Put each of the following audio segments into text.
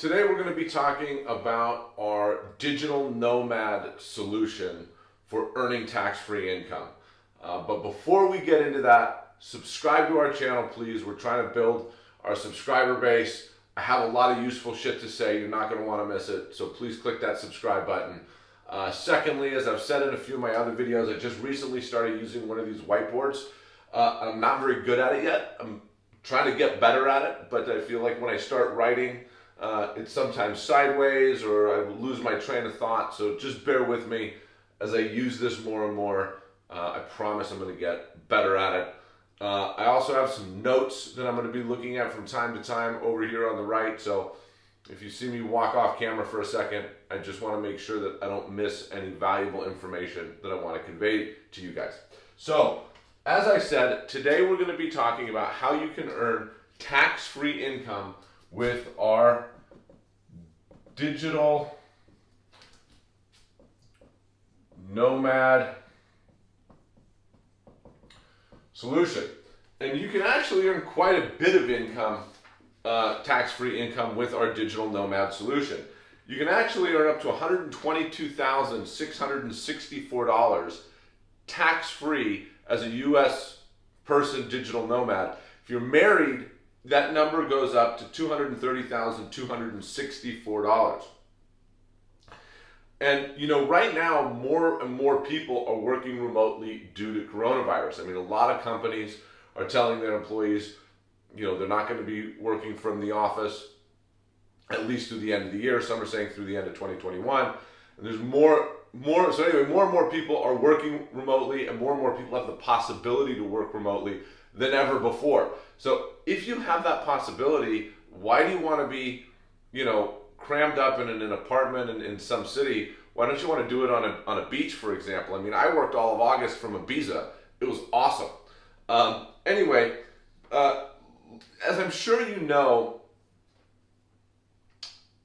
Today we're going to be talking about our digital nomad solution for earning tax-free income. Uh, but before we get into that, subscribe to our channel, please. We're trying to build our subscriber base. I have a lot of useful shit to say. You're not going to want to miss it. So please click that subscribe button. Uh, secondly, as I've said in a few of my other videos, I just recently started using one of these whiteboards. Uh, I'm not very good at it yet. I'm trying to get better at it, but I feel like when I start writing, uh, it's sometimes sideways or I lose my train of thought. So just bear with me as I use this more and more. Uh, I promise I'm going to get better at it. Uh, I also have some notes that I'm going to be looking at from time to time over here on the right. So if you see me walk off camera for a second, I just want to make sure that I don't miss any valuable information that I want to convey to you guys. So as I said, today we're going to be talking about how you can earn tax-free income with our digital nomad solution. And you can actually earn quite a bit of income, uh, tax-free income with our digital nomad solution. You can actually earn up to $122,664 tax-free as a U.S. person digital nomad. If you're married, that number goes up to $230,264. And you know, right now, more and more people are working remotely due to coronavirus. I mean, a lot of companies are telling their employees, you know, they're not going to be working from the office at least through the end of the year. Some are saying through the end of 2021. And there's more, more. So anyway, more and more people are working remotely, and more and more people have the possibility to work remotely than ever before. So if you have that possibility, why do you want to be, you know, crammed up in an, an apartment in, in some city? Why don't you want to do it on a, on a beach, for example? I mean, I worked all of August from Ibiza. It was awesome. Um, anyway, uh, as I'm sure you know,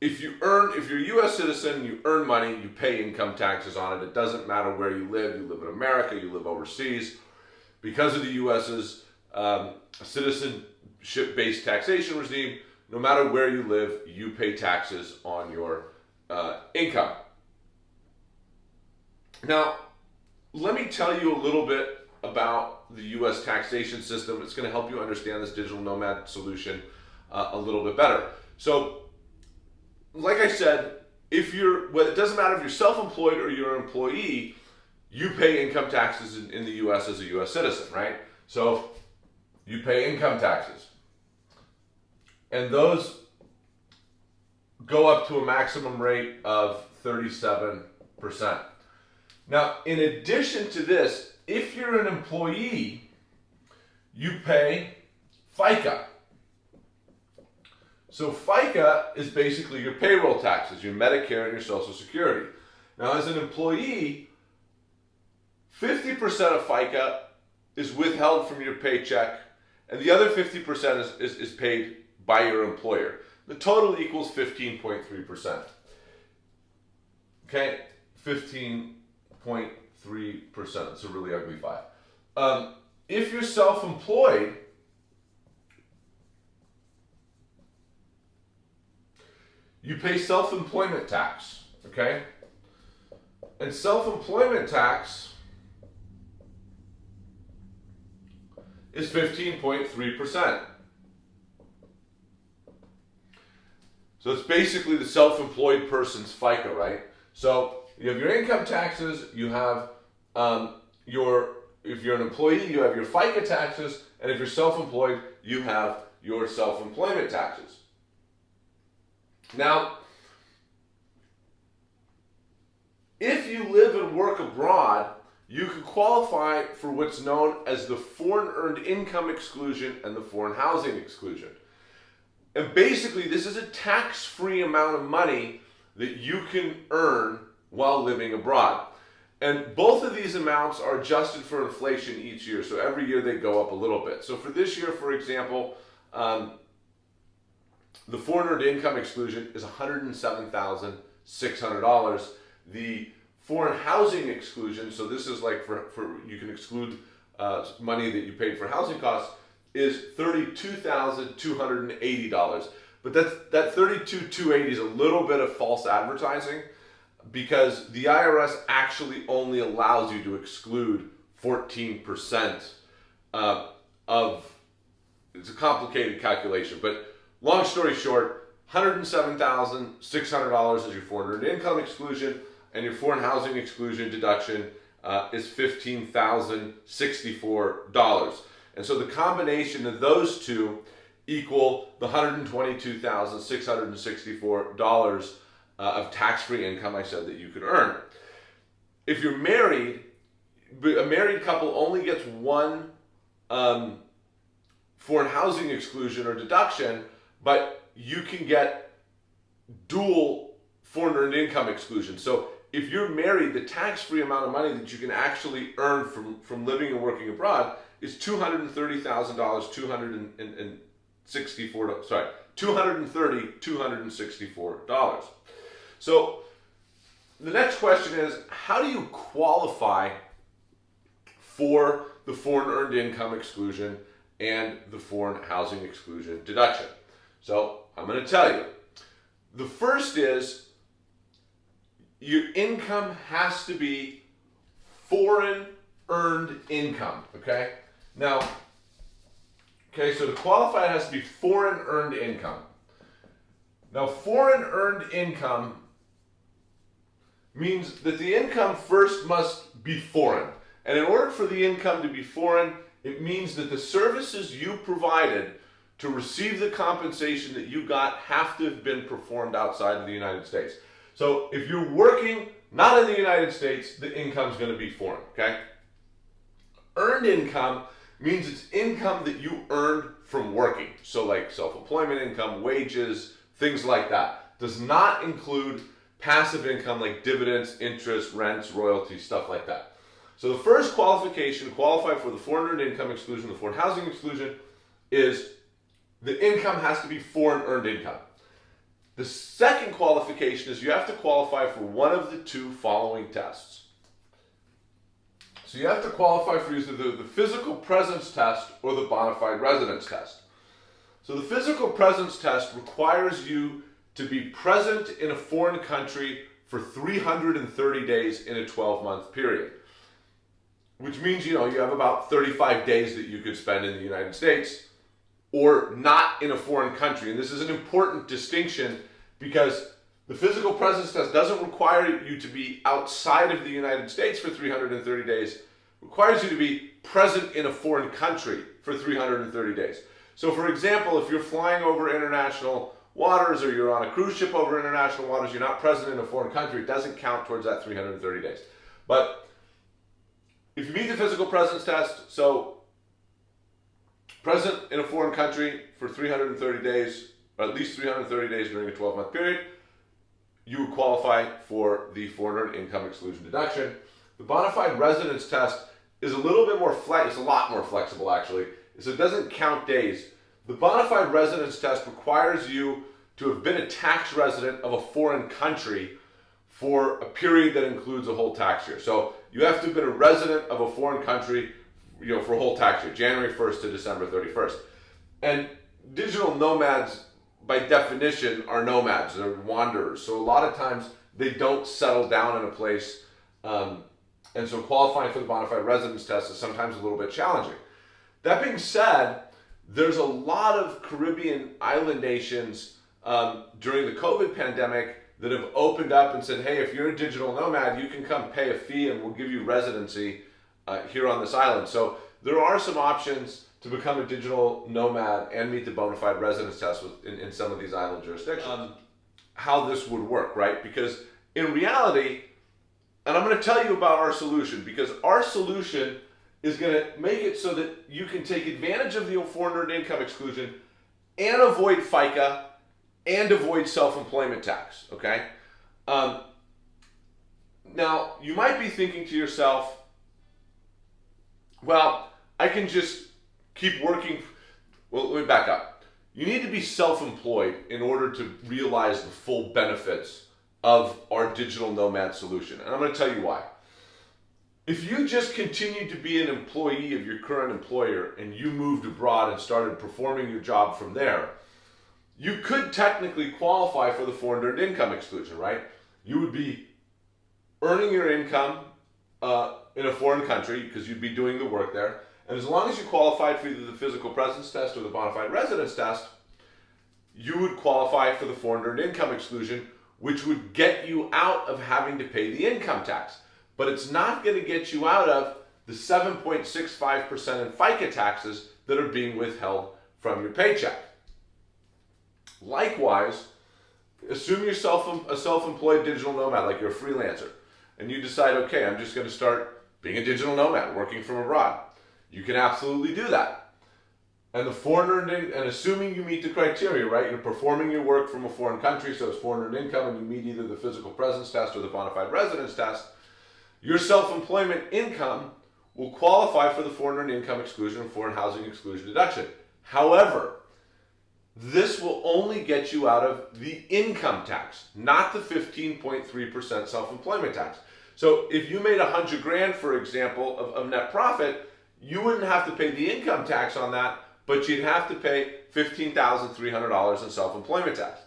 if you earn, if you're a U.S. citizen, you earn money, you pay income taxes on it. It doesn't matter where you live. You live in America, you live overseas. Because of the U.S.'s um, citizenship-based taxation regime, no matter where you live, you pay taxes on your uh, income. Now, let me tell you a little bit about the U.S. taxation system. It's going to help you understand this digital nomad solution uh, a little bit better. So, like I said, if you're, well, it doesn't matter if you're self-employed or you're an employee, you pay income taxes in, in the U.S. as a U.S. citizen, right? So you pay income taxes. And those go up to a maximum rate of 37%. Now, in addition to this, if you're an employee, you pay FICA. So FICA is basically your payroll taxes, your Medicare and your Social Security. Now, as an employee, 50% of FICA is withheld from your paycheck and the other 50% is, is, is paid by your employer. The total equals 15.3%. Okay, 15.3%. It's a really ugly five. Um, if you're self-employed, you pay self-employment tax, okay? And self-employment tax is 15.3%. So it's basically the self-employed person's FICA, right? So you have your income taxes, you have um, your, if you're an employee, you have your FICA taxes, and if you're self-employed, you have your self-employment taxes. Now, if you live and work abroad, you can qualify for what's known as the foreign earned income exclusion and the foreign housing exclusion. And basically, this is a tax free amount of money that you can earn while living abroad. And both of these amounts are adjusted for inflation each year. So every year they go up a little bit. So for this year, for example, um, the foreign earned income exclusion is $107,600. The foreign housing exclusion, so this is like for, for you can exclude uh, money that you paid for housing costs, is $32,280. But that's, that 32,280 is a little bit of false advertising because the IRS actually only allows you to exclude 14% uh, of, it's a complicated calculation, but long story short, $107,600 is your foreign income exclusion and your foreign housing exclusion deduction uh, is $15,064. And so the combination of those two equal the $122,664 uh, of tax-free income I said that you could earn. If you're married, a married couple only gets one um, foreign housing exclusion or deduction, but you can get dual foreign earned income exclusion. So if you're married, the tax-free amount of money that you can actually earn from, from living and working abroad is $230,000, 264, sorry, 230, $264. So the next question is, how do you qualify for the foreign earned income exclusion and the foreign housing exclusion deduction? So I'm going to tell you. The first is your income has to be foreign earned income, okay? Now, okay, so to qualify it has to be foreign earned income. Now, foreign earned income means that the income first must be foreign. And in order for the income to be foreign, it means that the services you provided to receive the compensation that you got have to have been performed outside of the United States. So if you're working not in the United States, the income is going to be foreign, okay? Earned income means it's income that you earned from working. So like self-employment income, wages, things like that. Does not include passive income like dividends, interest, rents, royalties, stuff like that. So the first qualification to qualify for the foreign earned income exclusion, the foreign housing exclusion, is the income has to be foreign earned income. The second qualification is you have to qualify for one of the two following tests. So you have to qualify for either the, the physical presence test or the bona fide residence test. So the physical presence test requires you to be present in a foreign country for 330 days in a 12 month period. Which means, you know, you have about 35 days that you could spend in the United States or not in a foreign country. And this is an important distinction because the physical presence test doesn't require you to be outside of the United States for 330 days. Requires you to be present in a foreign country for 330 days. So for example, if you're flying over international waters or you're on a cruise ship over international waters, you're not present in a foreign country, it doesn't count towards that 330 days. But if you meet the physical presence test, so present in a foreign country for 330 days, or at least 330 days during a 12 month period, you would qualify for the foreign income exclusion deduction. The bona fide residence test is a little bit more flex, it's a lot more flexible actually, so it doesn't count days. The bona fide residence test requires you to have been a tax resident of a foreign country for a period that includes a whole tax year. So you have to have been a resident of a foreign country you know, for a whole tax year, January 1st to December 31st. And digital nomads, by definition, are nomads. They're wanderers. So a lot of times they don't settle down in a place. Um, and so qualifying for the bona fide residence test is sometimes a little bit challenging. That being said, there's a lot of Caribbean island nations um, during the COVID pandemic that have opened up and said, hey, if you're a digital nomad, you can come pay a fee and we'll give you residency uh, here on this island. So there are some options to become a digital nomad and meet the bona fide residence test with, in, in some of these island jurisdictions. Um, how this would work, right? Because in reality, and I'm going to tell you about our solution because our solution is going to make it so that you can take advantage of the foreign earned income exclusion and avoid FICA and avoid self-employment tax, okay? Um, now, you might be thinking to yourself, well, I can just keep working. Well, let me back up. You need to be self-employed in order to realize the full benefits of our digital nomad solution. And I'm going to tell you why. If you just continued to be an employee of your current employer and you moved abroad and started performing your job from there, you could technically qualify for the foreign earned income exclusion, right? You would be earning your income uh, in a foreign country because you'd be doing the work there. And as long as you qualified for either the physical presence test or the bona fide residence test, you would qualify for the foreign earned income exclusion, which would get you out of having to pay the income tax. But it's not going to get you out of the 7.65% in FICA taxes that are being withheld from your paycheck. Likewise, assume you're self, a self-employed digital nomad, like you're a freelancer, and you decide, okay, I'm just going to start being a digital nomad, working from abroad. You can absolutely do that. And the foreign earned and assuming you meet the criteria, right? You're performing your work from a foreign country, so it's foreign earned income, and you meet either the physical presence test or the bona fide residence test. Your self-employment income will qualify for the foreign earned income exclusion and foreign housing exclusion deduction. However, this will only get you out of the income tax, not the 15.3% self-employment tax. So if you made a hundred grand, for example, of, of net profit, you wouldn't have to pay the income tax on that, but you'd have to pay $15,300 in self-employment tax.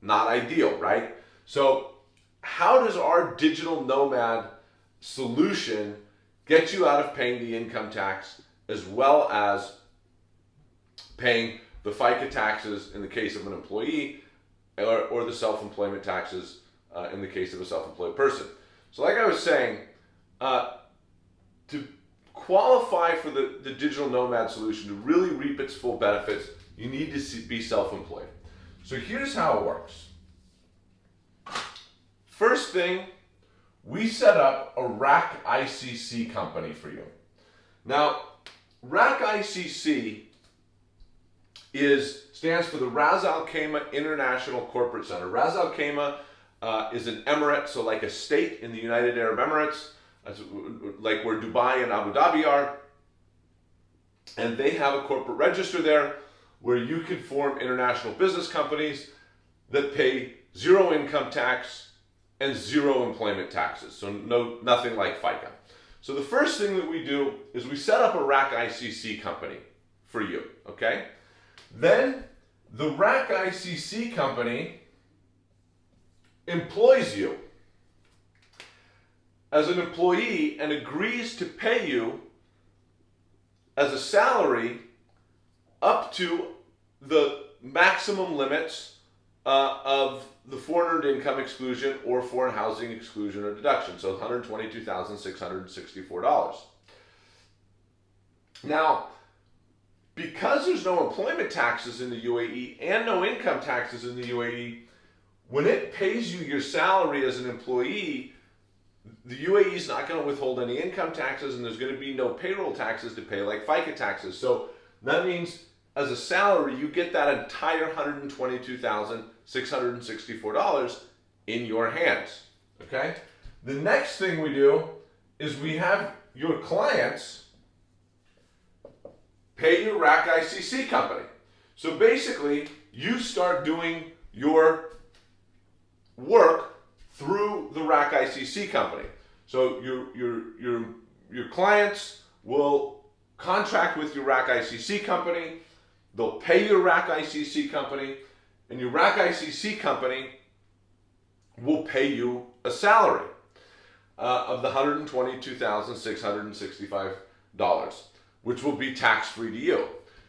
Not ideal, right? So how does our digital nomad solution get you out of paying the income tax as well as paying the FICA taxes in the case of an employee or, or the self-employment taxes uh, in the case of a self-employed person. So like I was saying, uh, to qualify for the, the digital nomad solution, to really reap its full benefits, you need to be self-employed. So here's how it works. First thing, we set up a RAK ICC company for you. Now, RAK ICC is stands for the Ras Al Khaimah International Corporate Center. Ras Al Khaimah uh, is an emirate, so like a state in the United Arab Emirates like where Dubai and Abu Dhabi are. And they have a corporate register there where you can form international business companies that pay zero income tax and zero employment taxes. So no, nothing like FICA. So the first thing that we do is we set up a RAK ICC company for you, okay? Then the RAK ICC company employs you as an employee and agrees to pay you as a salary up to the maximum limits uh, of the foreign earned income exclusion or foreign housing exclusion or deduction. So $122,664. Now, because there's no employment taxes in the UAE and no income taxes in the UAE, when it pays you your salary as an employee, the UAE is not going to withhold any income taxes and there's going to be no payroll taxes to pay like FICA taxes. So that means as a salary, you get that entire $122,664 in your hands. Okay? The next thing we do is we have your clients pay your RAK ICC company. So basically, you start doing your work through the RAK ICC company. So your, your, your, your clients will contract with your RAK ICC company, they'll pay your RAK ICC company, and your RAK ICC company will pay you a salary uh, of the $122,665, which will be tax-free to you.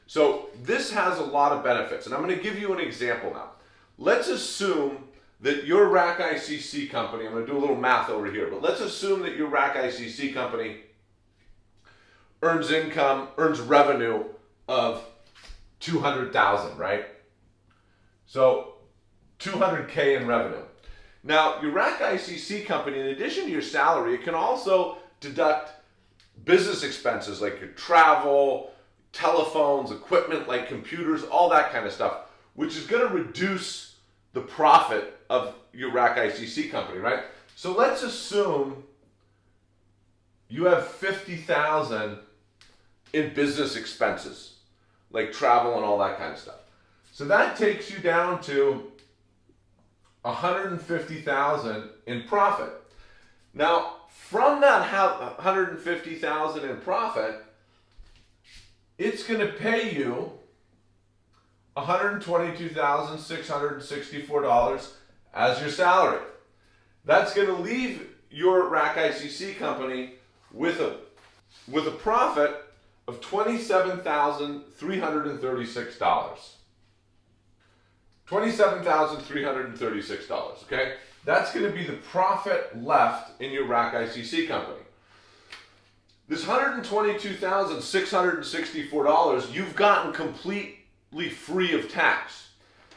So this has a lot of benefits, and I'm going to give you an example now. Let's assume that your RAK ICC company, I'm going to do a little math over here, but let's assume that your RAK ICC company earns income, earns revenue of 200,000, right? So 200K in revenue. Now, your RAK ICC company, in addition to your salary, it can also deduct business expenses like your travel, telephones, equipment like computers, all that kind of stuff, which is going to reduce the profit of your RAK ICC company, right? So let's assume you have 50,000 in business expenses, like travel and all that kind of stuff. So that takes you down to 150,000 in profit. Now, from that 150,000 in profit, it's going to pay you $122,664 as your salary. That's going to leave your RAK ICC company with a with a profit of $27,336. $27,336, okay? That's going to be the profit left in your RAK ICC company. This $122,664 you've gotten completely free of tax.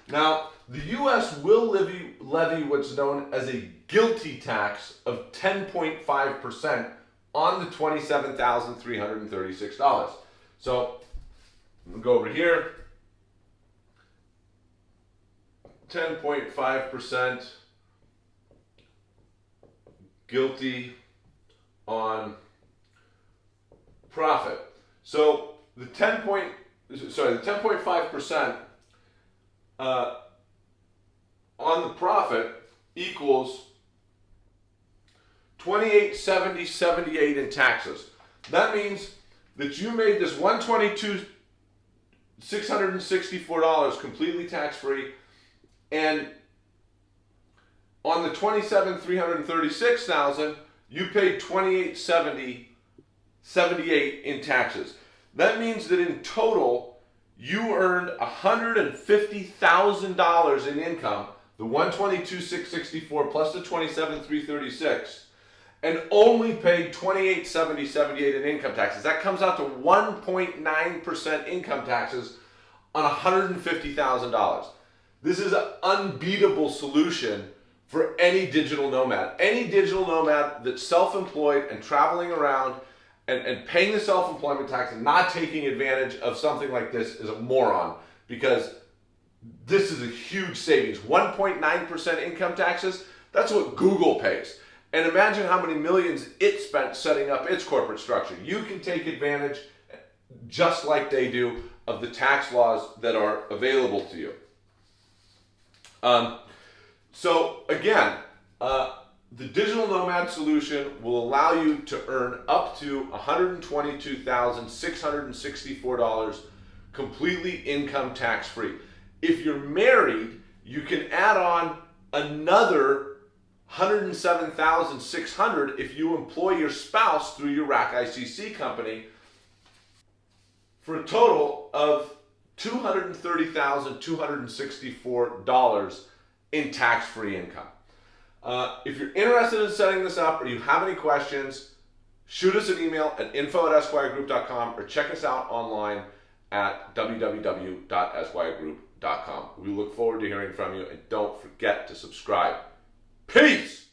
Now, the U.S. will levy, levy what's known as a GILTI tax of 10.5% on the $27,336. So, go over here. 10.5% GILTI on profit. So the 10 point, sorry, the 10.5% uh, on the profit equals 2870 78 in taxes. That means that you made this 122 $664 completely tax free and on the 27 336,000 you paid 2870 78 in taxes. That means that in total, you earned $150,000 in income, the 122,664 plus the 27,336, and only paid 28,7078 in income taxes. That comes out to 1.9% income taxes on $150,000. This is an unbeatable solution for any digital nomad. Any digital nomad that's self-employed and traveling around and, and paying the self-employment tax and not taking advantage of something like this is a moron because this is a huge savings. 1.9% income taxes, that's what Google pays. And imagine how many millions it spent setting up its corporate structure. You can take advantage, just like they do, of the tax laws that are available to you. Um, so again, uh, the digital nomad solution will allow you to earn up to $122,664 completely income tax free. If you're married, you can add on another 107,600 if you employ your spouse through your RAK ICC company for a total of $230,264 in tax-free income. Uh, if you're interested in setting this up or you have any questions, shoot us an email at info at esquiregroup.com or check us out online at www.esquiregroup.com. We look forward to hearing from you and don't forget to subscribe. Peace!